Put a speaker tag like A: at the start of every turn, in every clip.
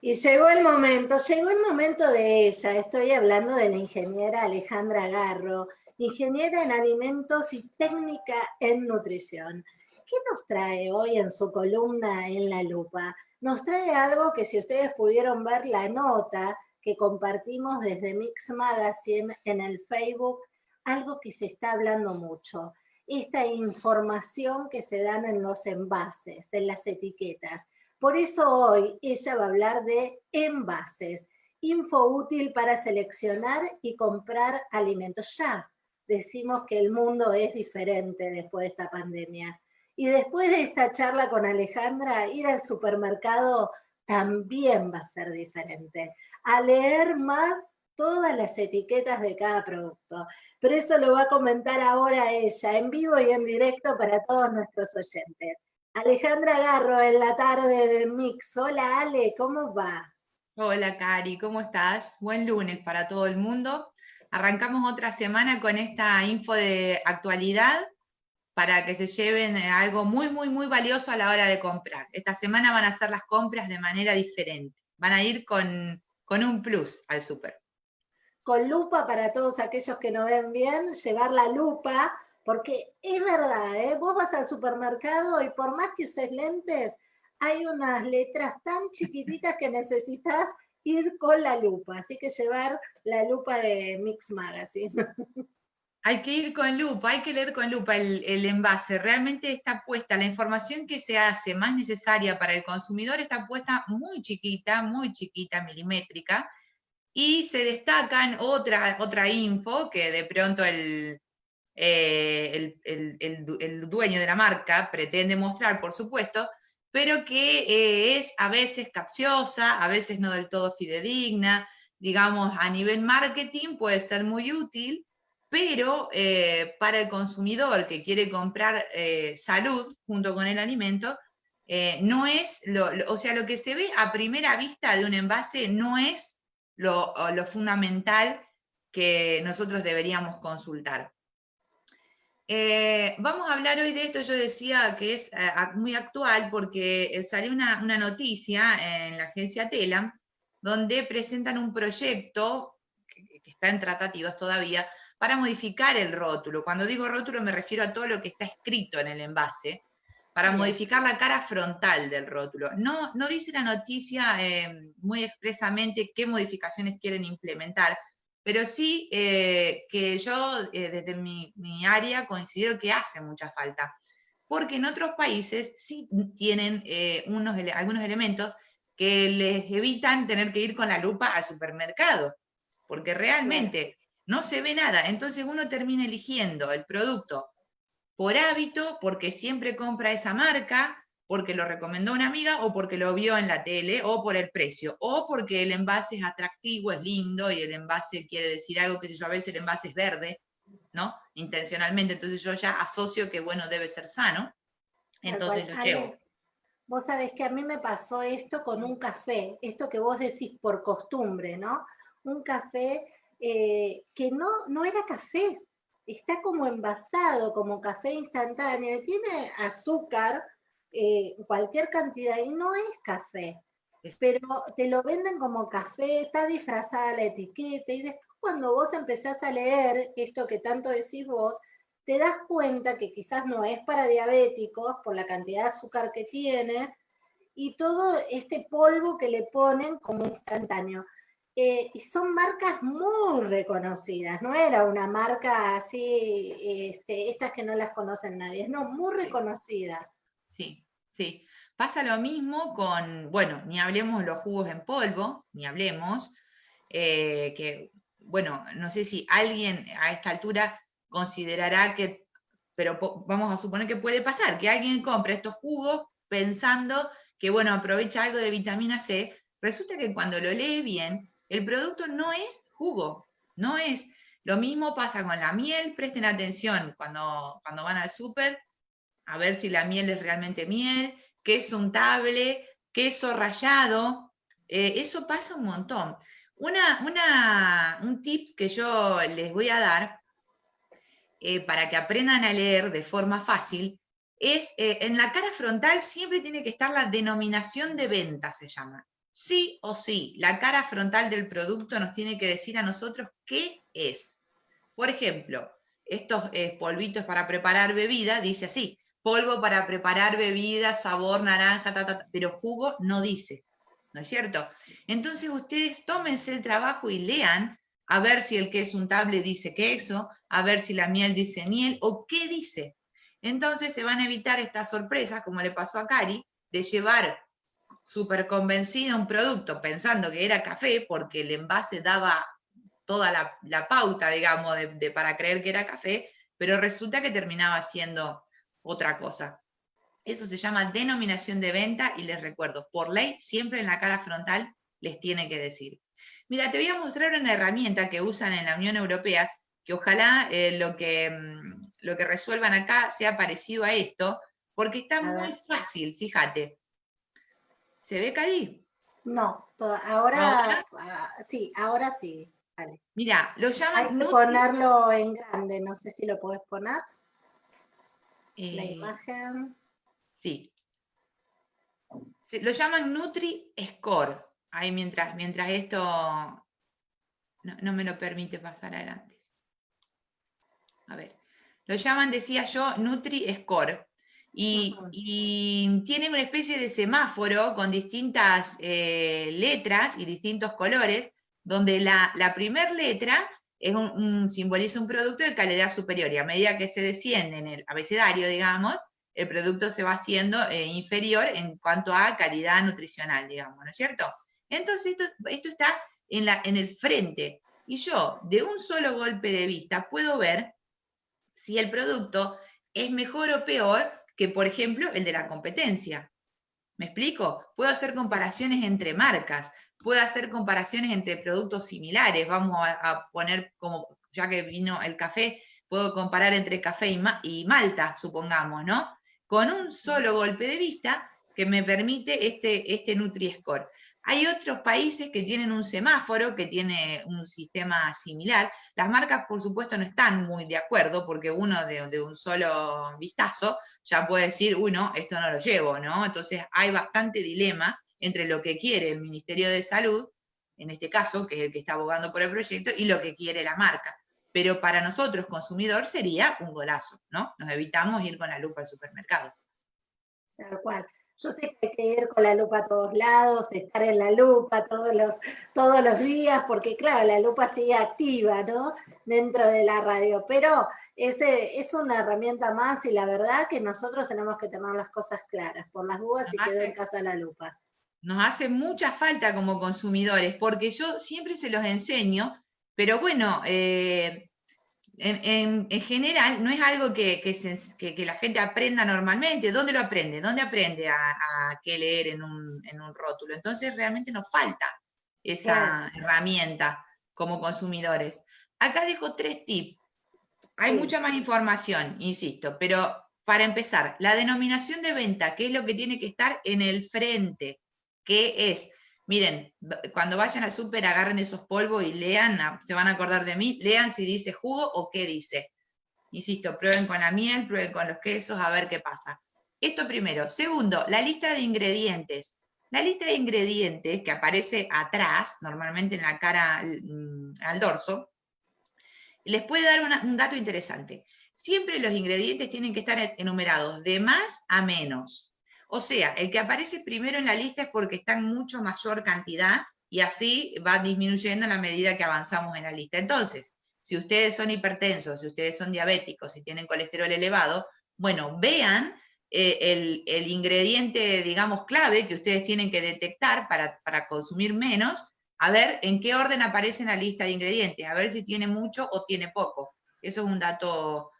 A: Y llegó el momento, llegó el momento de ella. Estoy hablando de la ingeniera Alejandra Garro, ingeniera en alimentos y técnica en nutrición. ¿Qué nos trae hoy en su columna en la lupa? Nos trae algo que si ustedes pudieron ver la nota que compartimos desde Mix Magazine en el Facebook, algo que se está hablando mucho. Esta información que se dan en los envases, en las etiquetas por eso hoy ella va a hablar de envases, info útil para seleccionar y comprar alimentos. Ya decimos que el mundo es diferente después de esta pandemia. Y después de esta charla con Alejandra, ir al supermercado también va a ser diferente. A leer más todas las etiquetas de cada producto. Pero eso lo va a comentar ahora ella, en vivo y en directo para todos nuestros oyentes. Alejandra Garro en la tarde del Mix. Hola Ale, ¿cómo va?
B: Hola Cari, ¿cómo estás? Buen lunes para todo el mundo. Arrancamos otra semana con esta info de actualidad para que se lleven algo muy, muy, muy valioso a la hora de comprar. Esta semana van a hacer las compras de manera diferente. Van a ir con, con un plus al súper.
A: Con lupa para todos aquellos que no ven bien, llevar la lupa porque es verdad, ¿eh? vos vas al supermercado y por más que uses lentes, hay unas letras tan chiquititas que necesitas ir con la lupa. Así que llevar la lupa de Mix Magazine.
B: Hay que ir con lupa, hay que leer con lupa el, el, envase. Realmente está puesta, la información que se hace más necesaria para el consumidor está puesta muy chiquita, muy chiquita, milimétrica, y se destacan otra, otra info que de pronto el, eh, el, dueño de la marca pretende mostrar, por supuesto, pero que eh, es a veces capciosa, a veces no del todo fidedigna, digamos, a nivel marketing puede ser muy útil, pero eh, para el consumidor que quiere comprar salud junto con el alimento, no es, lo, o sea, lo que se ve a primera vista de un envase no es lo, lo fundamental que nosotros deberíamos consultar. Eh, vamos a hablar hoy de esto, yo decía que es eh, muy actual porque eh, salió una, noticia en la agencia Telam, donde presentan un proyecto, que, está en tratativas todavía, para modificar el rótulo. Cuando digo rótulo me refiero a todo lo que está escrito en el envase, para modificar la cara frontal del rótulo. No, no dice la noticia muy expresamente qué modificaciones quieren implementar, pero sí eh, que yo eh, desde mi, área considero que hace mucha falta, porque en otros países sí tienen eh, unos, algunos elementos que les evitan tener que ir con la lupa al supermercado, porque realmente no se ve nada, entonces uno termina eligiendo el producto por hábito, porque siempre compra esa marca, porque lo recomendó una amiga o porque lo vio en la tele o por el precio o porque el envase es atractivo, es lindo y el envase quiere decir algo que yo a veces el envase es verde, ¿no? Intencionalmente, entonces yo ya asocio que bueno, debe ser sano, entonces lo llevo.
A: Vos sabés que a mí me pasó esto con un café, esto que vos decís por costumbre, ¿no? Un café eh, que no, no era café, está como envasado, como café instantáneo, tiene azúcar, eh, cualquier cantidad y no es café, pero te lo venden como café, está disfrazada la etiqueta y después cuando vos empezás a leer esto que tanto decís vos, te das cuenta que quizás no es para diabéticos por la cantidad de azúcar que tiene y todo este polvo que le ponen como instantáneo. Eh, y son marcas muy reconocidas, no era una marca así, este, estas que no las conocen nadie, no, muy reconocidas.
B: Sí, sí. Pasa lo mismo con, bueno, ni hablemos los jugos en polvo, ni hablemos, eh, que, bueno, no sé si alguien a esta altura considerará que, pero vamos a suponer que puede pasar, que alguien compre estos jugos pensando que, bueno, aprovecha algo de vitamina C, resulta que cuando lo lee bien, el producto no es jugo, no es. Lo mismo pasa con la miel, presten atención cuando, cuando van al súper, a ver si la miel es realmente miel, queso untable, queso rallado, eh, eso pasa un montón. Una, un tip que yo les voy a dar eh, para que aprendan a leer de forma fácil es, eh, en la cara frontal siempre tiene que estar la denominación de venta, se llama. sí o sí, la cara frontal del producto nos tiene que decir a nosotros qué es. Por ejemplo, estos eh, polvitos para preparar bebida, dice así, polvo para preparar bebida, sabor naranja, pero jugo no dice, ¿no es cierto? Entonces ustedes tómense el trabajo y lean a ver si el queso untable dice queso, a ver si la miel dice miel, o qué dice. Entonces se van a evitar estas sorpresas, como le pasó a Cari, de llevar súper convencida un producto pensando que era café, porque el envase daba toda la, pauta, digamos, de, para creer que era café, pero resulta que terminaba siendo otra cosa. Eso se llama denominación de venta y les recuerdo, por ley, siempre en la cara frontal les tiene que decir. Mira, te voy a mostrar una herramienta que usan en la Unión Europea, que ojalá eh, lo, que, mm, lo que resuelvan acá sea parecido a esto, porque está muy fácil, fíjate. ¿Se ve, Cari?
A: No, ahora, ah, sí, ahora sí.
B: Mira, lo llaman...
A: Hay que ponerlo en grande, no sé si lo puedes poner. La eh, imagen.
B: Sí. lo llaman Nutri Score. Ahí mientras, mientras esto no, me lo permite pasar adelante. A ver. Lo llaman, decía yo, Nutri Score. Y, tiene una especie de semáforo con distintas eh, letras y distintos colores, donde la, la primera letra es un, simboliza un producto de calidad superior, y a medida que se desciende en el abecedario, digamos, el producto se va haciendo eh, inferior en cuanto a calidad nutricional, digamos, ¿no es cierto? Entonces esto, está en, la, en el frente, y yo de un solo golpe de vista puedo ver si el producto es mejor o peor que, por ejemplo, el de la competencia. ¿Me explico? Puedo hacer comparaciones entre marcas, puedo hacer comparaciones entre productos similares. Vamos a, poner como, ya que vino el café, puedo comparar entre café y, Malta, supongamos, ¿no? Con un solo golpe de vista que me permite este, este Nutri-Score. Hay otros países que tienen un semáforo, que tiene un sistema similar. Las marcas, por supuesto, no están muy de acuerdo, porque uno de, un solo vistazo ya puede decir, uy, no, esto no lo llevo, ¿no? Entonces hay bastante dilema entre lo que quiere el Ministerio de Salud, en este caso, que es el que está abogando por el proyecto, y lo que quiere la marca. Pero para nosotros, consumidor, sería un golazo, ¿no? Nos evitamos ir con la lupa al supermercado.
A: Tal cual. Yo sé que hay que ir con la lupa a todos lados, estar en la lupa todos los, todos los días, porque claro, la lupa sigue activa, ¿no? Dentro de la radio, pero ese es una herramienta más y la verdad que nosotros tenemos que tener las cosas claras, por las dudas y quedó en casa la lupa.
B: Nos hace mucha falta como consumidores, porque yo siempre se los enseño, pero bueno, eh, en, general no es algo que, la gente aprenda normalmente. ¿Dónde lo aprende? ¿Dónde aprende a, qué leer en un, rótulo? Entonces realmente nos falta esa herramienta como consumidores. Acá dejo tres tips. Hay mucha más información, insisto, pero para empezar, la denominación de venta, ¿qué es lo que tiene que estar en el frente? ¿Qué es? Miren, cuando vayan al súper agarren esos polvos y lean, se van a acordar de mí, lean si dice jugo o qué dice. Insisto, prueben con la miel, prueben con los quesos, a ver qué pasa. Esto primero. Segundo, la lista de ingredientes. La lista de ingredientes que aparece atrás, normalmente en la cara mm, al, dorso, les puede dar un dato interesante. Siempre los ingredientes tienen que estar enumerados de más a menos. O sea, el que aparece primero en la lista es porque está en mucho mayor cantidad y así va disminuyendo a la medida que avanzamos en la lista. Entonces, si ustedes son hipertensos, si ustedes son diabéticos, si tienen colesterol elevado, bueno, vean eh, el, ingrediente, digamos, clave que ustedes tienen que detectar para, para consumir menos, a ver en qué orden aparece en la lista de ingredientes, a ver si tiene mucho o tiene poco. Eso es un dato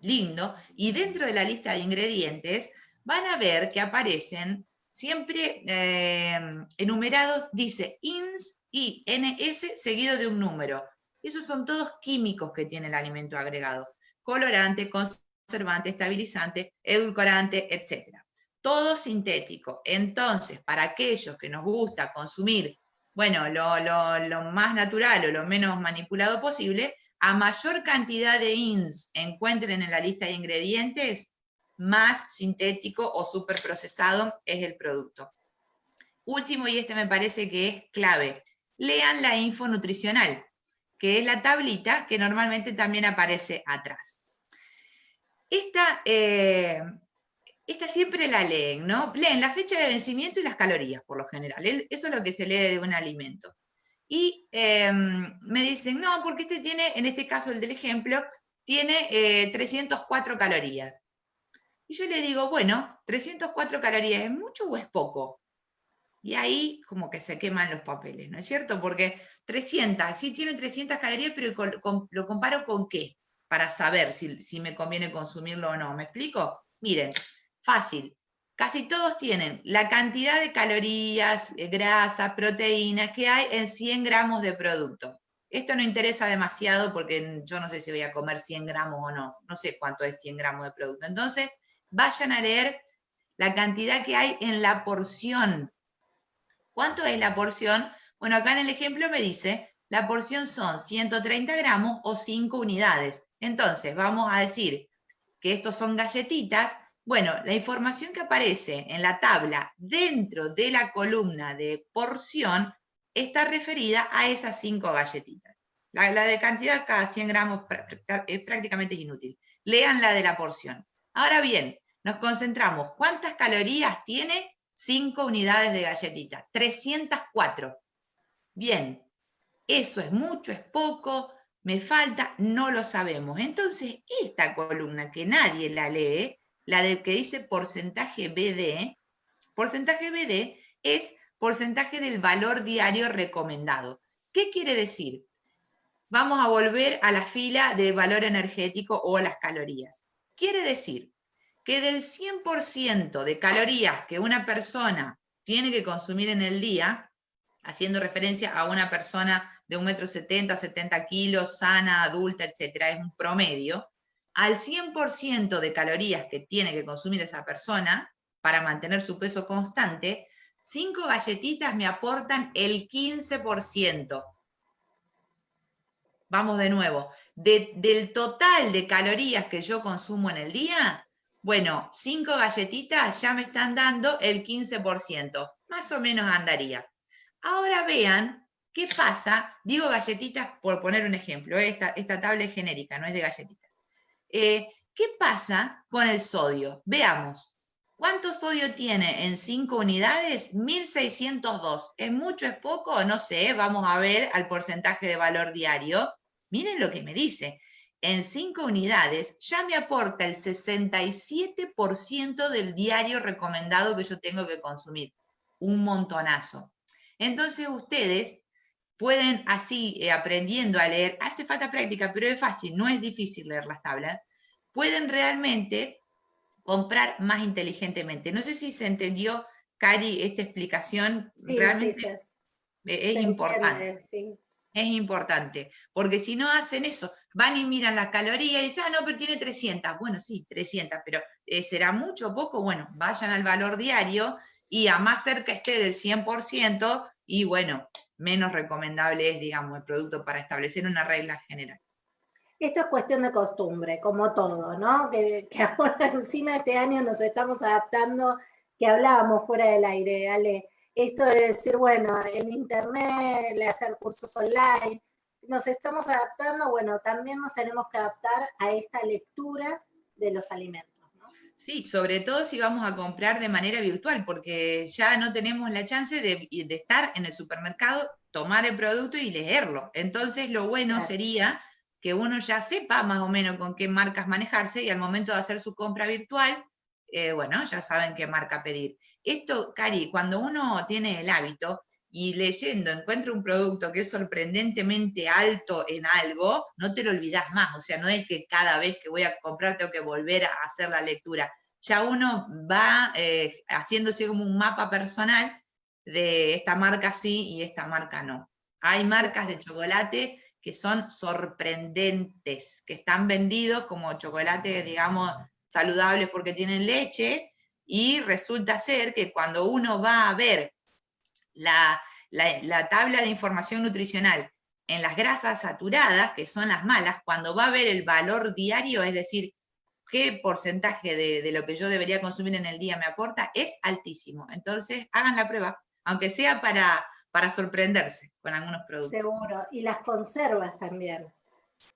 B: lindo. Y dentro de la lista de ingredientes, van a ver que aparecen siempre eh, enumerados, dice INS y NS seguido de un número. Esos son todos químicos que tiene el alimento agregado. Colorante, conservante, estabilizante, edulcorante, etc. Todo sintético. Entonces, para aquellos que nos gusta consumir, bueno, lo, lo más natural o lo menos manipulado posible, a mayor cantidad de INS encuentren en la lista de ingredientes, más sintético o procesado es el producto. último, y este me parece que es clave, lean la info nutricional, que es la tablita que normalmente también aparece atrás. Esta, eh, esta siempre la leen, ¿no? Leen la fecha de vencimiento y las calorías, por lo general. Eso es lo que se lee de un alimento. Y em, me dicen, no, porque este tiene, en este caso el del ejemplo, tiene 304 eh, calorías. Y yo le digo, bueno, 304 calorías, ¿es mucho o es poco? Y ahí como que se queman los papeles, ¿no es cierto? Porque 300, sí tiene 300 calorías, pero lo comparo con qué, para saber si, si me conviene consumirlo o no. ¿Me explico? Miren, fácil. Casi todos tienen la cantidad de calorías, eh, grasa, proteínas que hay en 100 gramos de producto. Esto no interesa demasiado porque yo no sé si voy a comer 100 gramos o no. No sé cuánto es 100 gramos de producto. Entonces, vayan a leer la cantidad que hay en la porción. ¿Cuánto es la porción? Bueno, acá en el ejemplo me dice, la porción son 130 gramos o 5 unidades. Entonces, vamos a decir que estos son galletitas. Bueno, la información que aparece en la tabla dentro de la columna de porción está referida a esas 5 galletitas. La, la, de cantidad cada 100 gramos es prácticamente inútil. Lean la de la porción. Ahora bien, nos concentramos. ¿Cuántas calorías tiene 5 unidades de galletita? 304. Bien, eso es mucho, es poco, me falta, no lo sabemos. Entonces, esta columna que nadie la lee, la de que dice porcentaje BD, porcentaje BD es porcentaje del valor diario recomendado. ¿Qué quiere decir? Vamos a volver a la fila de valor energético o las calorías. Quiere decir que del 100% de calorías que una persona tiene que consumir en el día, haciendo referencia a una persona de 1,70 m, 70 kilos, sana, adulta, etcétera, es un promedio, al 100% de calorías que tiene que consumir esa persona para mantener su peso constante, 5 galletitas me aportan el 15%. Vamos de nuevo. Del total de calorías que yo consumo en el día, bueno, cinco galletitas ya me están dando el 15%. Más o menos andaría. Ahora vean qué pasa. Digo galletitas por poner un ejemplo. Esta, esta tabla es genérica, no es de galletitas. Eh, ¿Qué pasa con el sodio? Veamos. ¿Cuánto sodio tiene en 5 unidades? 1602. ¿Es mucho, es poco? No sé, vamos a ver al porcentaje de valor diario. Miren lo que me dice. En 5 unidades ya me aporta el 67% del diario recomendado que yo tengo que consumir. Un montonazo. Entonces ustedes pueden así, eh, aprendiendo a leer, hace falta práctica, pero es fácil, no es difícil leer las tablas, pueden realmente comprar más inteligentemente. No sé si se entendió, Cari, esta explicación. Realmente es importante. Es importante, porque si no hacen eso, van y miran las calorías y dicen, ah, no, pero tiene 300. Bueno, sí, 300, pero eh, ¿será mucho o poco? Bueno, vayan al valor diario y a más cerca esté del 100% y bueno, menos recomendable es, digamos, el producto para establecer una regla general.
A: Esto es cuestión de costumbre, como todo, ¿no? Que, ahora encima este año nos estamos adaptando, que hablábamos fuera del aire, Ale. Esto de decir, bueno, en internet, de hacer cursos online, nos estamos adaptando, bueno, también nos tenemos que adaptar a esta lectura de los alimentos.
B: Sí, sobre todo si vamos a comprar de manera virtual, porque ya no tenemos la chance de, estar en el supermercado, tomar el producto y leerlo. Entonces, lo bueno sería que uno ya sepa más o menos con qué marcas manejarse y al momento de hacer su compra virtual, eh, bueno, ya saben qué marca pedir. Esto, Cari, cuando uno tiene el hábito y leyendo encuentra un producto que es sorprendentemente alto en algo, no te lo olvidas más. O sea, no es que cada vez que voy a comprar tengo que volver a hacer la lectura. Ya uno va eh, haciéndose como un mapa personal de esta marca sí y esta marca no. Hay marcas de chocolate que son sorprendentes, que están vendidos como chocolate, digamos, saludables porque tienen leche, y resulta ser que cuando uno va a ver la, tabla de información nutricional en las grasas saturadas, que son las malas, cuando va a ver el valor diario, es decir, qué porcentaje de, de, lo que yo debería consumir en el día me aporta, es altísimo. Entonces, hagan la prueba, aunque sea para, para sorprenderse con algunos productos.
A: Seguro, y las conservas también.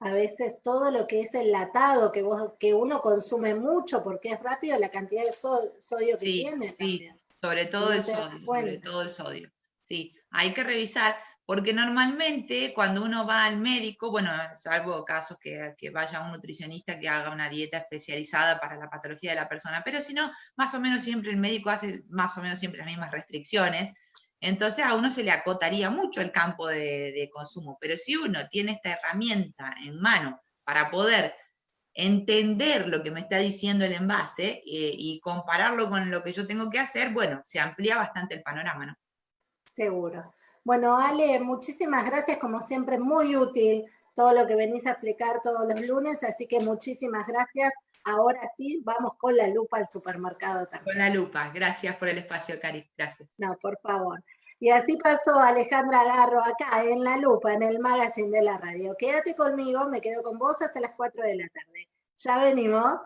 A: A veces todo lo que es enlatado, que, vos, que uno consume mucho porque es rápido, la cantidad de sodio que tiene.
B: Sí, sobre todo el sodio, sobre todo el sodio. Sí, hay que revisar, porque normalmente cuando uno va al médico, bueno, salvo casos que, que, vaya un nutricionista que haga una dieta especializada para la patología de la persona, pero si no, más o menos siempre el médico hace más o menos siempre las mismas restricciones, entonces a uno se le acotaría mucho el campo de, consumo, pero si uno tiene esta herramienta en mano para poder entender lo que me está diciendo el envase eh, y compararlo con lo que yo tengo que hacer, bueno, se amplía bastante el panorama, ¿no?
A: Seguro. Bueno, Ale, muchísimas gracias, como siempre, muy útil todo lo que venís a explicar todos los lunes, así que muchísimas gracias. Ahora sí, vamos con la lupa al supermercado también.
B: Con la lupa, gracias por el espacio, Cari, gracias.
A: No, por favor. Y así pasó Alejandra Garro acá en La Lupa, en el magazine de la radio. Quédate conmigo, me quedo con vos hasta las 4 de la tarde. Ya venimos.